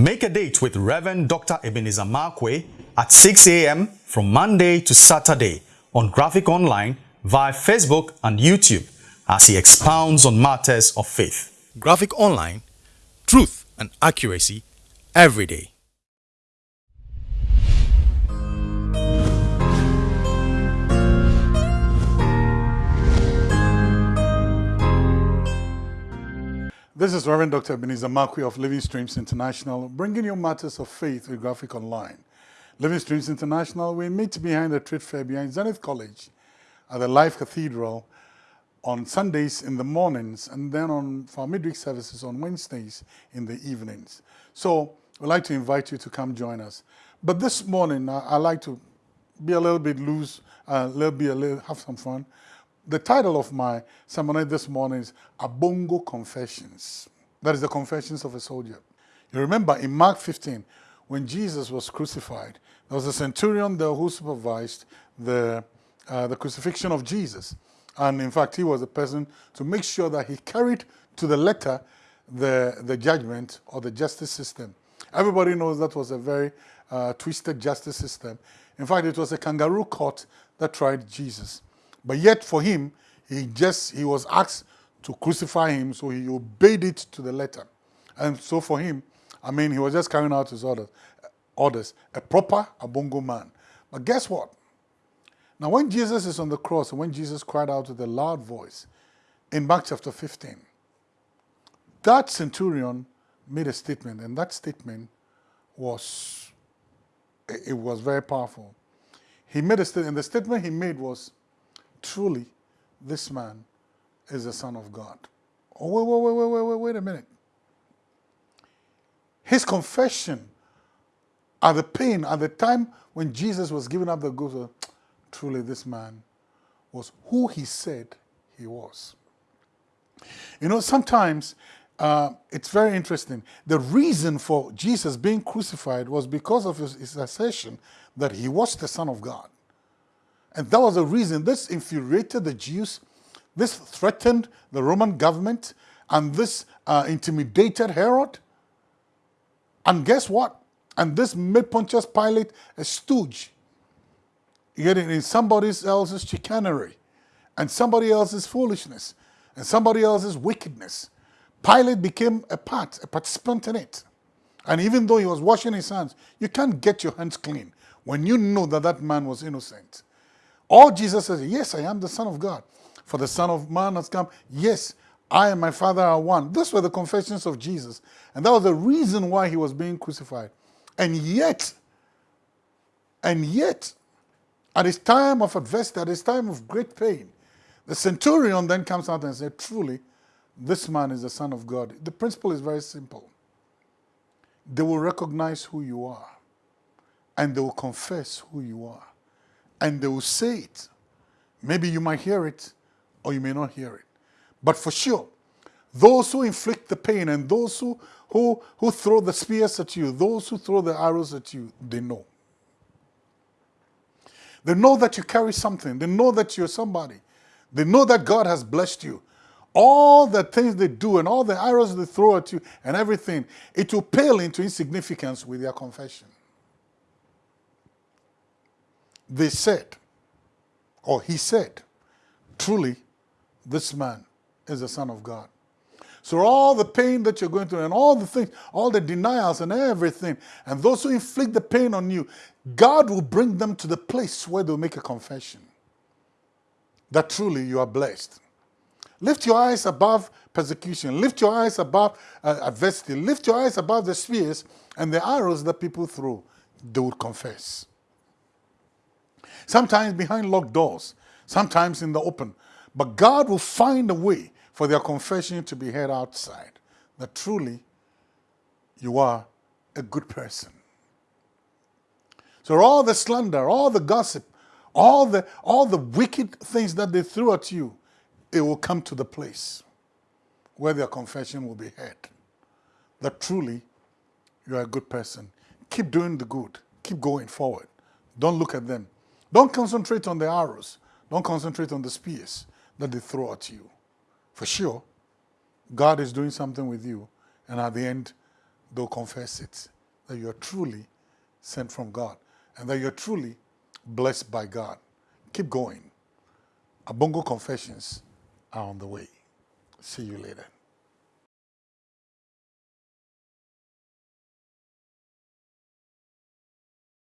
Make a date with Reverend Dr. Ebenezer Markwei at 6 a.m. from Monday to Saturday on Graphic Online via Facebook and YouTube as he expounds on matters of faith. Graphic Online, truth and accuracy every day. This is Reverend Dr. Ebenezer Markwei of Living Streams International, bringing you matters of faith with Graphic Online. Living Streams International, we meet behind the trade fair behind Zenith College at the Life Cathedral on Sundays in the mornings and then on for midweek services on Wednesdays in the evenings. So we'd like to invite you to come join us. But this morning, I, I like to be a little bit loose, a uh, little bit, a little, have some fun the title of my sermon this morning is Abongo Confessions. That is the confessions of a soldier. You remember in Mark 15, when Jesus was crucified, there was a centurion there who supervised the, uh, the crucifixion of Jesus. And in fact, he was the person to make sure that he carried to the letter the, the judgment or the justice system. Everybody knows that was a very uh, twisted justice system. In fact, it was a kangaroo court that tried Jesus. But yet for him, he just, he was asked to crucify him, so he obeyed it to the letter. And so for him, I mean, he was just carrying out his orders, orders a proper Abongo man. But guess what? Now, when Jesus is on the cross, and when Jesus cried out with a loud voice in Mark chapter 15, that centurion made a statement, and that statement was, it was very powerful. He made a statement, and the statement he made was, truly, this man is the Son of God. Oh, wait, wait, wait, wait, wait, wait a minute. His confession at the pain, at the time when Jesus was giving up the ghost, truly this man was who he said he was. You know, sometimes uh, it's very interesting. The reason for Jesus being crucified was because of his, his assertion that he was the Son of God. And that was the reason this infuriated the Jews, this threatened the Roman government, and this uh, intimidated Herod. And guess what? And this made Pontius Pilate a stooge. Getting in somebody else's chicanery, and somebody else's foolishness, and somebody else's wickedness. Pilate became a part, a participant in it. And even though he was washing his hands, you can't get your hands clean when you know that that man was innocent. All Jesus says, yes, I am the Son of God. For the Son of Man has come. Yes, I and my Father are one. Those were the confessions of Jesus. And that was the reason why he was being crucified. And yet, and yet, at his time of adversity, at his time of great pain, the centurion then comes out and says, truly, this man is the Son of God. The principle is very simple. They will recognize who you are, and they will confess who you are and they will say it. Maybe you might hear it or you may not hear it. But for sure, those who inflict the pain and those who, who, who throw the spears at you, those who throw the arrows at you, they know. They know that you carry something. They know that you're somebody. They know that God has blessed you. All the things they do and all the arrows they throw at you and everything, it will pale into insignificance with their confession they said, or he said, truly, this man is the Son of God. So all the pain that you're going through and all the things, all the denials and everything, and those who inflict the pain on you, God will bring them to the place where they'll make a confession that truly you are blessed. Lift your eyes above persecution. Lift your eyes above uh, adversity. Lift your eyes above the spears and the arrows that people throw. They will confess sometimes behind locked doors, sometimes in the open. But God will find a way for their confession to be heard outside, that truly you are a good person. So all the slander, all the gossip, all the, all the wicked things that they threw at you, it will come to the place where their confession will be heard. That truly you are a good person. Keep doing the good. Keep going forward. Don't look at them. Don't concentrate on the arrows. Don't concentrate on the spears that they throw at you. For sure, God is doing something with you, and at the end, they'll confess it that you are truly sent from God and that you're truly blessed by God. Keep going. Abongo confessions are on the way. See you later.